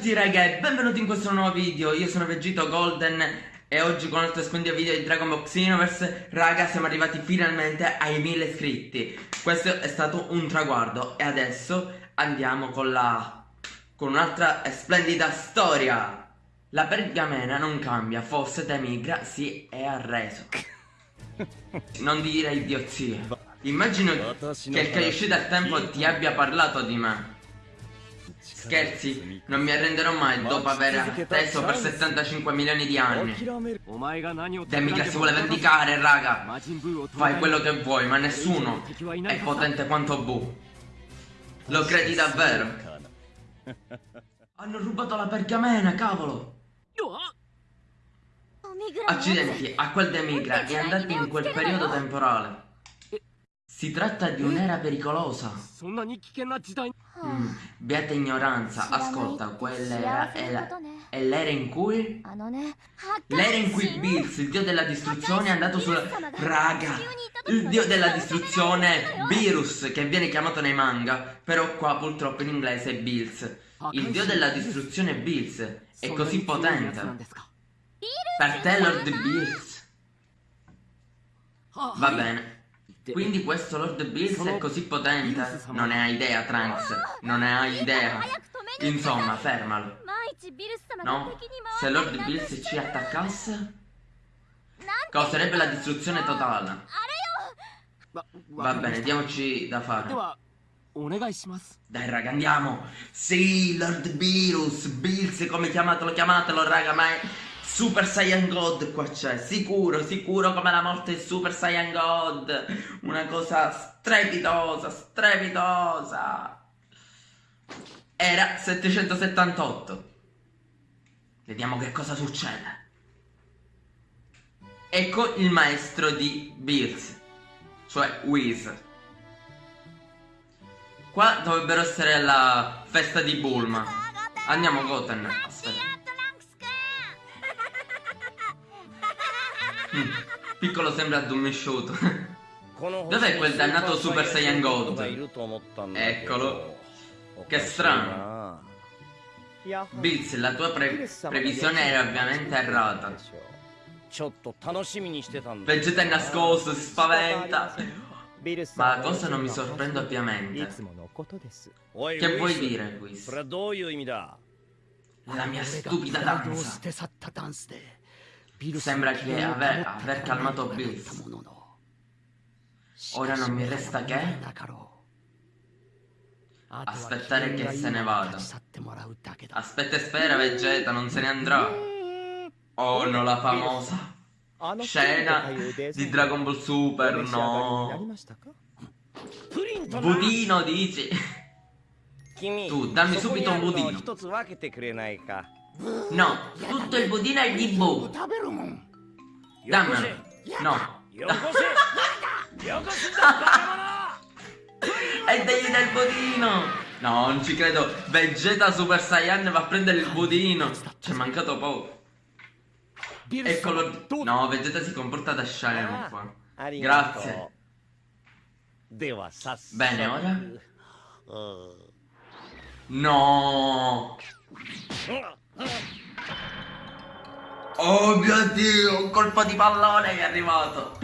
tutti raga e benvenuti in questo nuovo video, io sono Vegito Golden e oggi con il splendido video di Dragon Ball Xenoverse Raga siamo arrivati finalmente ai 1000 iscritti. Questo è stato un traguardo e adesso andiamo con la... con un'altra splendida storia. La pergamena non cambia, forse Temigra si è arreso. Non dire idiozie Immagino che il Kaiyoshi del tempo ti abbia parlato di me Scherzi, non mi arrenderò mai dopo aver atteso per 75 milioni di anni. Demica si vuole vendicare, raga. Fai quello che vuoi, ma nessuno è potente quanto Bu. Lo credi davvero? Hanno rubato la pergamena, cavolo! Accidenti, a quel Demigra è andato in quel periodo temporale. Si tratta di un'era pericolosa. Mm, beata ignoranza, ascolta, quella era è l'era in cui... L'era in cui Bills, il dio della distruzione, è andato sulla... Raga! Il dio della distruzione, Virus, che viene chiamato nei manga, però qua purtroppo in inglese è Bills. Il dio della distruzione Bills è così potente. Per te Lord Bills. Va bene. Quindi questo Lord Bills è così potente? Non ne ha idea, Trunks. Non ne ha idea. Insomma, fermalo. No? Se Lord Bills ci attaccasse? Causerebbe la distruzione totale. Va bene, diamoci da fare. Dai raga, andiamo. Sì, Lord Bills, Bills, come chiamatelo, chiamatelo, raga, ma è... Super Saiyan God qua c'è, sicuro, sicuro come la morte di Super Saiyan God. Una cosa strepitosa, strepitosa. Era 778. Vediamo che cosa succede. Ecco il maestro di Bills, cioè Whis. Qua dovrebbero essere la festa di Bulma. Andiamo Goten, Piccolo sembra addormesciuto. Dov'è quel dannato Super Saiyan God? Eccolo. Che strano. Bills, la tua pre previsione era ovviamente errata. Vegeta è nascosto, si spaventa. Ma la cosa non mi sorprende ovviamente. Che vuoi dire, Quiz? La mia stupida danza. Sembra che aver, aver calmato Bills. Ora non mi resta che aspettare che se ne vada. Aspetta e spera Vegeta, non se ne andrà. Oh no, la famosa scena di Dragon Ball Super, no. Budino dici? Tu, dammi subito un budino. No, tutto il budino è di Bu. Dammelo. No. e degli del budino. No, non ci credo. Vegeta Super Saiyan va a prendere il budino. Ci è mancato poco. Eccolo. No, Vegeta si comporta da scemo qua. Grazie. Bene, ora? No. Oh mio dio, un colpo di pallone è arrivato.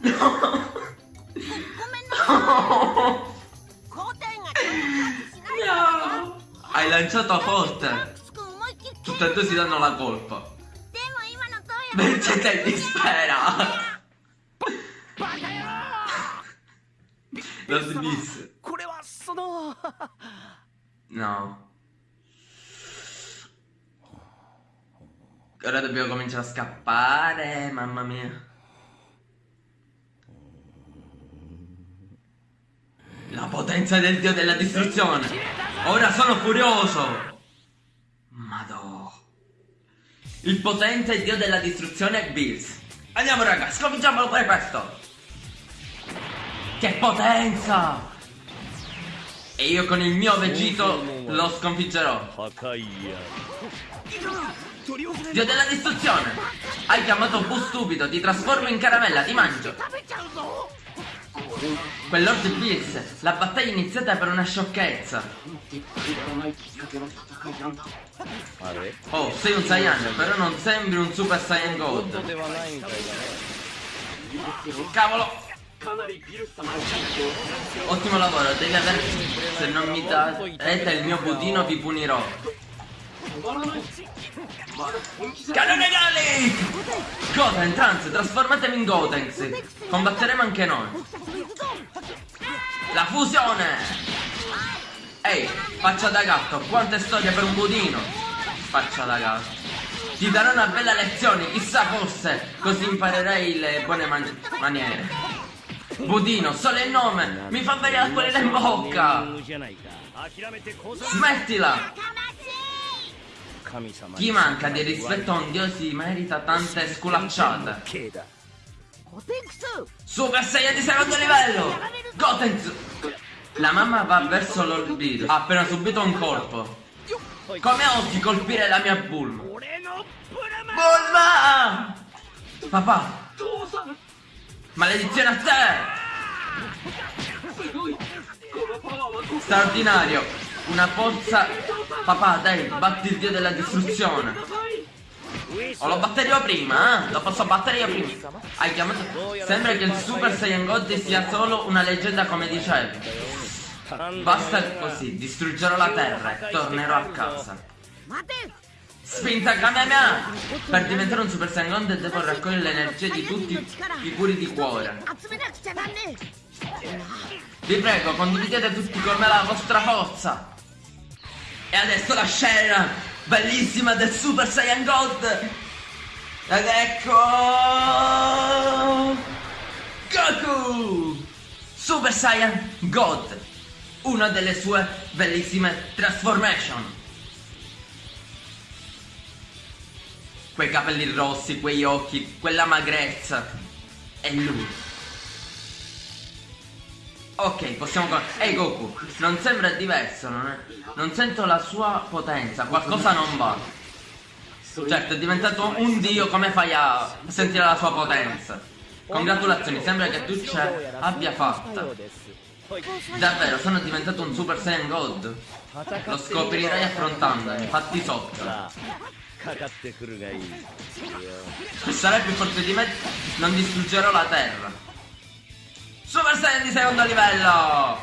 No. No. no. Hai lanciato forte. Tutte e due si danno la colpa. Vegeta è dispera. Lo si disse. No. Ora dobbiamo cominciare a scappare, mamma mia. La potenza del dio della distruzione. Ora sono furioso. Madò. Il potente dio della distruzione è Bills. Andiamo raga, sconfiggiamolo pure questo. Che potenza! E io con il mio Vegito lo sconfiggerò. Dio della distruzione! Hai chiamato Bu stupido, ti trasformo in caramella, ti mangio! Quel Lord Bills, la battaglia è iniziata per una sciocchezza. Oh, sei un Saiyan, però non sembri un Super Saiyan God. Cavolo! Ottimo lavoro, devi aver... Se non mi darete il mio budino vi punirò. Cannone Gallic! Goten, Trans, trasformatevi in Gotenks. Combatteremo anche noi. La fusione! Ehi, faccia da gatto, quante storie per un budino! Faccia da gatto. Ti darò una bella lezione, chissà fosse, così imparerai le buone man maniere. Budino, solo il nome, mi fa venire l'acquolina in bocca! Smettila! Chi manca di rispetto a un dio si merita tante sculacciate. Super Saiyan di secondo livello! Gotenks! La mamma va verso l'orbito. Ha appena subito un colpo. Come osi colpire la mia Bulma? Bulma! Papà! Maledizione a te! Straordinario! Una forza... Papà, dai, batti il dio della distruzione. O lo batterò prima, eh? Lo posso battere io prima. Hai chiamato... Sembra che il Super Saiyan God sia solo una leggenda come dicevi. Basta così, distruggerò la terra e tornerò a casa. Spinta Kamehameha! Per diventare un Super Saiyan God devo raccogliere l'energia di tutti i puri di cuore. Vi prego, condividete tutti con me la vostra forza! E adesso la scena bellissima del Super Saiyan God! Ed ecco... Goku! Super Saiyan God! Una delle sue bellissime transformation! Quei capelli rossi, quegli occhi, quella magrezza. E lui. Ok, possiamo... Ehi Goku, non sembra diverso, non, è... non sento la sua potenza, qualcosa non va. Certo, è diventato un dio, come fai a sentire la sua potenza? Congratulazioni, sembra che tu ce abbia fatta. Davvero, sono diventato un Super Saiyan God. Lo scoprirai affrontandami, fatti sotto. Se sarai più forte di me, non distruggerò la terra. Super Saiyan di secondo livello!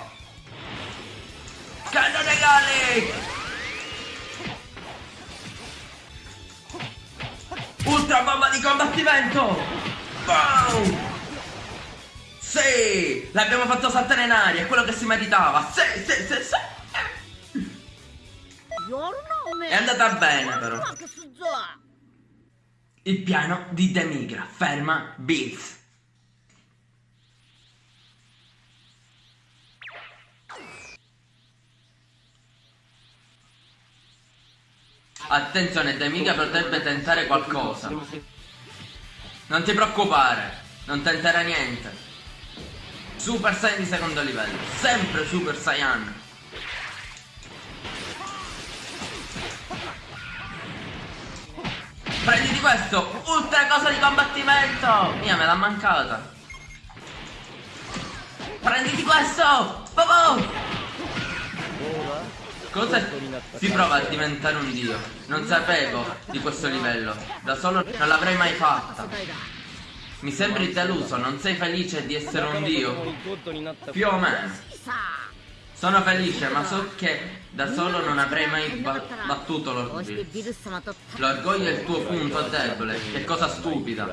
Cannone Gallic! Ultra bomba di combattimento! Boom! Sì! L'abbiamo fatto saltare in aria, è quello che si meritava! Sì, sì, sì, sì! È andata bene però! Il piano di Demigra ferma Bills. Attenzione, Demiga potrebbe tentare qualcosa. Non ti preoccupare, non tenterà niente. Super Saiyan di secondo livello, sempre Super Saiyan. Prenditi questo, ultra cosa di combattimento! Mia, me l'ha mancata. Prenditi questo! Bobo! Cosa si prova a diventare un dio? Non sapevo di questo livello. Da solo non l'avrei mai fatta. Mi sembri deluso, non sei felice di essere un dio? Più o meno. Sono felice, ma so che da solo non avrei mai battuto l'orgoglio. L'orgoglio è il tuo punto debole. Che cosa stupida.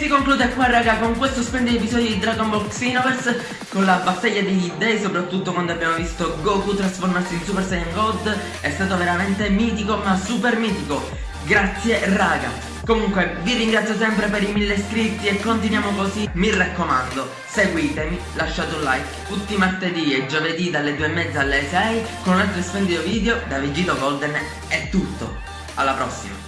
Si conclude qua raga con questo splendido episodio di Dragon Ball Xenoverse Con la battaglia degli dei soprattutto quando abbiamo visto Goku trasformarsi in Super Saiyan God. È stato veramente mitico ma super mitico. Grazie raga. Comunque vi ringrazio sempre per i mille iscritti e continuiamo così. Mi raccomando seguitemi, lasciate un like. Tutti i martedì e giovedì dalle 2 e mezza alle 6 Con un altro splendido video da Vegito Golden. È tutto. Alla prossima